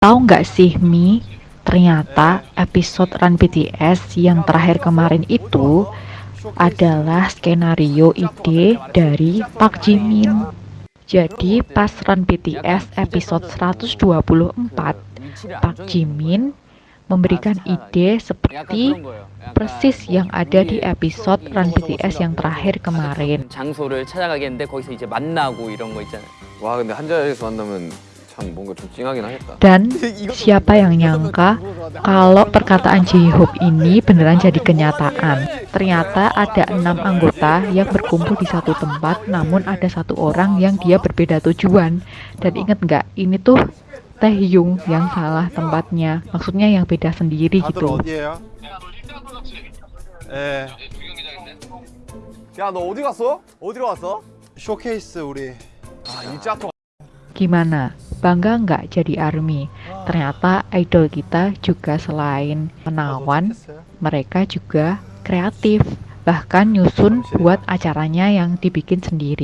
Tahu nggak sih Mi, ternyata episode Run BTS yang terakhir kemarin itu adalah skenario ide dari Park Jimin. Jadi pas Run BTS episode 124, Park Jimin memberikan ide seperti persis yang ada di episode Run BTS yang terakhir kemarin. 장소를 찾아가겠는데 거기서 이제 만나고 이런 거 있잖아요. 와 근데 한 자리에서 만나면 참 뭔가 좀 찡하긴 하겠다. Dan siapa yang nyangka kalau perkataan J-Hope ini beneran jadi kenyataan. Ternyata ada enam anggota yang berkumpul di satu tempat, namun ada satu orang yang dia berbeda tujuan. Dan inget nggak, ini tuh Taehyung yang salah tempatnya. Maksudnya yang beda sendiri 다들 gitu. 어디에요? 예, 야 너 어디 갔어? 어디로 왔어? 쇼케이스 우리 아 일자코 Gimana? bangga nggak jadi ARMY? Ternyata idol kita juga selain menawan, mereka juga kreatif, bahkan nyusun buat acaranya yang dibikin sendiri.